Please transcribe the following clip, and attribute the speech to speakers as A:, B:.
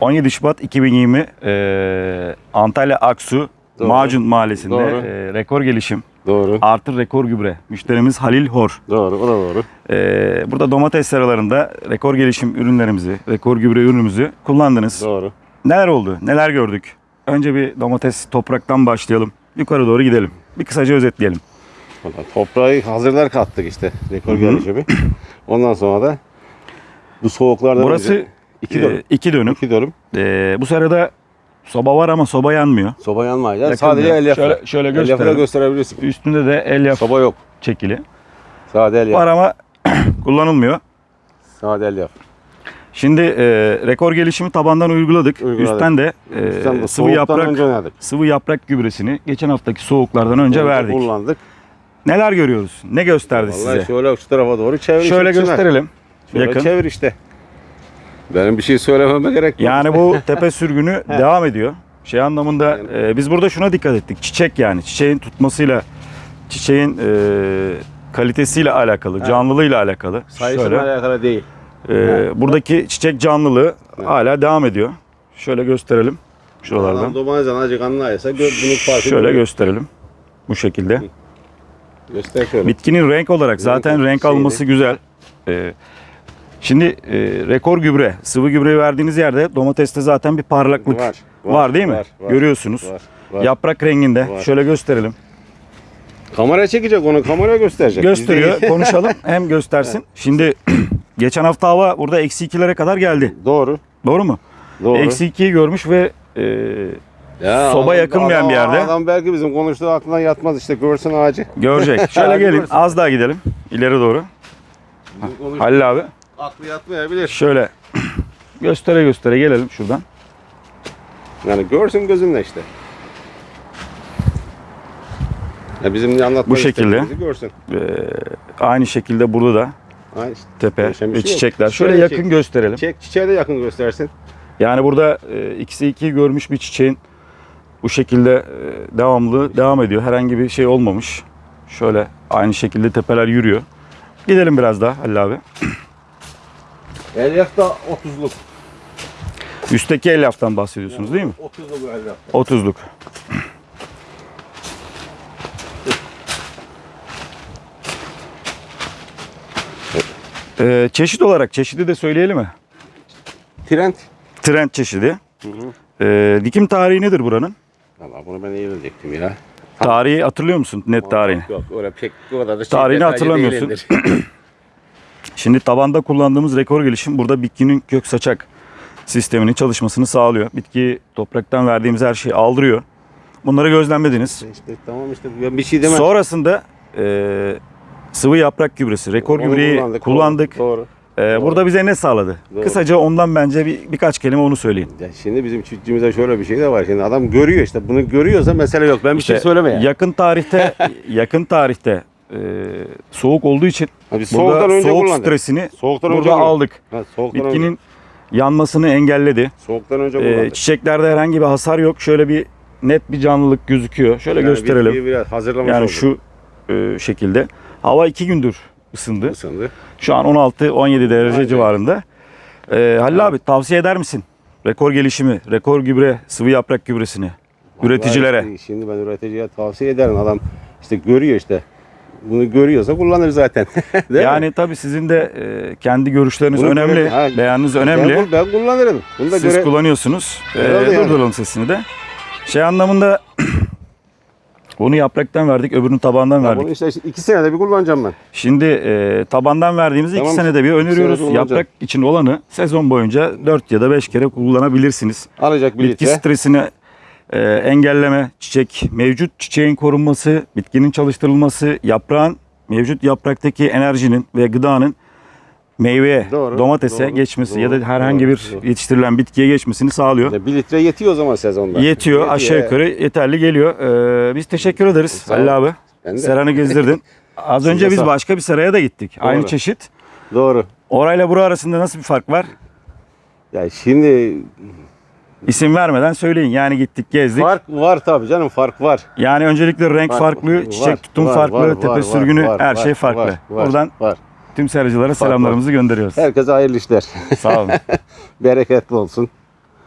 A: 17 Şubat 2020 e, Antalya Aksu
B: Doğru.
A: Macun Mahallesi'nde
B: Doğru.
A: e, rekor gelişim
B: Doğru.
A: artı rekor gübre. Müşterimiz Halil Hor.
B: Doğru. O da doğru.
A: E, burada domates seralarında rekor gelişim ürünlerimizi, rekor gübre ürünümüzü kullandınız.
B: Doğru.
A: Neler oldu? Neler gördük? Önce bir domates topraktan başlayalım. Yukarı doğru gidelim. Bir kısaca özetleyelim.
B: Valla Toprağı hazırlar kattık işte. Rekor
A: Hı hı.
B: gelişimi. Ondan sonra da bu soğuklarda
A: Burası
B: önce iki
A: e,
B: dönüm.
A: iki dönüm.
B: İki dönüm.
A: E, bu sırada soba var ama soba yanmıyor.
B: Soba yanmayacak.
A: Yakın
B: Sadece el yapra.
A: Şöyle, şöyle
B: El gösterebilirsin.
A: Üstünde de el yap
B: Soba yok.
A: çekili.
B: Sade el
A: Var
B: yap.
A: ama kullanılmıyor.
B: Sade el yap.
A: Şimdi e, rekor gelişimi tabandan uyguladık.
B: Uyguladık.
A: Üstten de e,
B: Üstten de
A: sıvı yaprak
B: önce
A: sıvı yaprak gübresini geçen haftaki soğuklardan önce verdik.
B: Kullandık.
A: Neler görüyoruz? Ne gösterdi
B: Vallahi
A: size?
B: şöyle şu tarafa doğru çevir.
A: Şöyle gösterelim.
B: Şöyle
A: Yakın.
B: çevir işte. Benim bir şey söylememe gerek yok.
A: Yani bu tepe sürgünü devam ediyor. Şey anlamında e, biz burada şuna dikkat ettik. Çiçek yani çiçeğin tutmasıyla çiçeğin e, kalitesiyle alakalı, canlılığıyla alakalı.
B: Sayısıyla
A: Şöyle
B: alakalı değil.
A: e, buradaki çiçek canlılığı hala devam ediyor. Şöyle gösterelim şuralardan.
B: Adam domatesten azıcık anlayırsa bunun farkı
A: Şöyle
B: görüyor.
A: gösterelim. Bu şekilde.
B: Göster şöyle.
A: Bitkinin renk olarak zaten
B: Renk
A: renk alması güzel. Ee, şimdi e, rekor gübre, sıvı gübre verdiğiniz yerde domateste zaten bir parlaklık var,
B: Var.
A: değil mi?
B: Var, var,
A: Görüyorsunuz.
B: Var. var.
A: Yaprak renginde.
B: Var.
A: Şöyle gösterelim.
B: Kamera çekecek onu. Kameraya gösterecek.
A: Gösteriyor. Konuşalım. Hem göstersin. Şimdi geçen hafta hava burada eksi ikilere kadar geldi.
B: Doğru.
A: Doğru mu?
B: Doğru.
A: Eksi ikiyi görmüş ve e,
B: Ya
A: soba
B: adam-
A: yakılmayan
B: adam-
A: bir yerde.
B: Adam belki bizim konuştuğu aklına yatmaz işte görsün ağacı.
A: görecek. Şöyle gelin. Az daha gidelim. İleri doğru. Halil abi.
B: Aklı yatmayabilir.
A: Şöyle göstere göstere gelelim şuradan.
B: Yani görsün gözünle işte. Ya bizim anlatmak
A: Bu şekilde.
B: görsün.
A: Ee, aynı şekilde burada da
B: işte.
A: tepe ve
B: şey yok.
A: çiçekler. Şöyle
B: Şöyle
A: yakın gösterelim.
B: Çiçek, çiçeğe de yakın göstersin.
A: Yani burada e, ikisi ikiyi görmüş bir çiçeğin bu şekilde e, devamlı devam ediyor. Herhangi bir şey olmamış. Şöyle aynı şekilde tepeler yürüyor. Gidelim biraz daha Halil abi.
B: Elyaf da 30'luk.
A: Üstteki elyaftan bahsediyorsunuz değil mi?
B: 30'luk elyaf.
A: 30'luk. Ee, çeşit olarak çeşidi de söyleyelim mi?
B: Trend.
A: Trend çeşidi. Ee, dikim tarihi nedir buranın?
B: Valla bunu ben iyi bilecektim ya.
A: Tarihi hatırlıyor musun? Net tarihini.
B: Yok öyle pek o kadar da şey
A: Tarihini hatırlamıyorsun. Şimdi tabanda kullandığımız rekor gelişim burada bitkinin kök saçak sisteminin çalışmasını sağlıyor. Bitki topraktan verdiğimiz her şeyi aldırıyor. Bunları gözlemlediniz.
B: işte tamam işte ben bir şey demem.
A: Sonrasında e, sıvı yaprak gübresi, rekor
B: Onu
A: gübreyi kullandık.
B: Doğru.
A: E,
B: doğru.
A: burada bize ne sağladı?
B: Doğru.
A: Kısaca ondan bence bir, birkaç kelime onu söyleyin.
B: Ya şimdi bizim çiftçimizde şöyle bir şey de var. Şimdi adam görüyor işte. Bunu görüyorsa mesele yok. Ben bir şey
A: İşte
B: söyleme ya.
A: Yakın tarihte yakın tarihte e, soğuk olduğu için
B: Abi soğuktan
A: burada
B: önce
A: soğuk
B: kullandık.
A: stresini
B: Soğuktan
A: burada
B: önce kullandık.
A: aldık.
B: Ha, soğuktan önce.
A: Bitkinin yanmasını engelledi.
B: Soğuktan önce kullandık.
A: çiçeklerde herhangi bir hasar yok. Şöyle bir net bir canlılık gözüküyor. Şöyle
B: Yani
A: gösterelim.
B: biraz hazırlamış
A: Yani
B: olduk.
A: şu e, şekilde. Hava iki gündür ısındı.
B: ısındı.
A: Şu an 16-17 derece
B: Aynen.
A: civarında. Ee, Halil abi tavsiye eder misin? Rekor gelişimi, rekor gübre, sıvı yaprak gübresini üreticilere.
B: Vallahi Şimdi ben üreticiye tavsiye ederim. Adam işte görüyor işte. Bunu görüyorsa kullanır zaten. Değil mi?
A: Yani tabii sizin de e, kendi görüşleriniz
B: Bunu
A: önemli,
B: göre- ha,
A: beyanınız önemli.
B: Ben, ben kullanırım. Bunu da
A: Siz
B: göre...
A: kullanıyorsunuz.
B: Herhalde yani.
A: durduralım sesini de. Şey anlamında bunu yapraktan verdik, öbürünü tabandan
B: Ya
A: verdik.
B: Bunu işte iki senede bir kullanacağım ben.
A: Şimdi e, tabandan verdiğimizde
B: Tamam.
A: iki senede bir öneriyoruz.
B: senede.
A: Yaprak için olanı sezon boyunca 4 ya da 5 kere kullanabilirsiniz.
B: Alacak bir
A: Bitki
B: litre.
A: stresini e, engelleme, çiçek, mevcut çiçeğin korunması, bitkinin çalıştırılması, yaprağın, mevcut yapraktaki enerjinin ve gıdanın meyveye,
B: Doğru,
A: domatese
B: doğru,
A: geçmesi ya
B: doğru,
A: da herhangi
B: doğru,
A: bir
B: doğru.
A: yetiştirilen bitkiye geçmesini sağlıyor.
B: Ya bir litre yetiyor o zaman sezonda.
A: Yetiyor, aşağı
B: evet.
A: yukarı yeterli geliyor. Ee, biz teşekkür ederiz
B: ol.
A: Halil abi. Seranı gezdirdin. Az
B: Size
A: önce biz
B: sağ
A: başka bir seraya da gittik. Aynı çeşit.
B: Doğru.
A: Orayla bura arasında nasıl bir fark var?
B: Ya şimdi
A: İsim vermeden söyleyin. Yani gittik, gezdik.
B: fark var tabii canım fark var.
A: Yani öncelikle renk
B: Var,
A: farklı,
B: var,
A: çiçek tutum
B: var,
A: farklı,
B: var,
A: tepe
B: var,
A: sürgünü
B: var,
A: her
B: var,
A: şey farklı.
B: var, var,
A: Buradan
B: var.
A: tüm seracılara selamlarımızı gönderiyoruz.
B: Herkese hayırlı işler.
A: Sağ olun.
B: Bereketli olsun.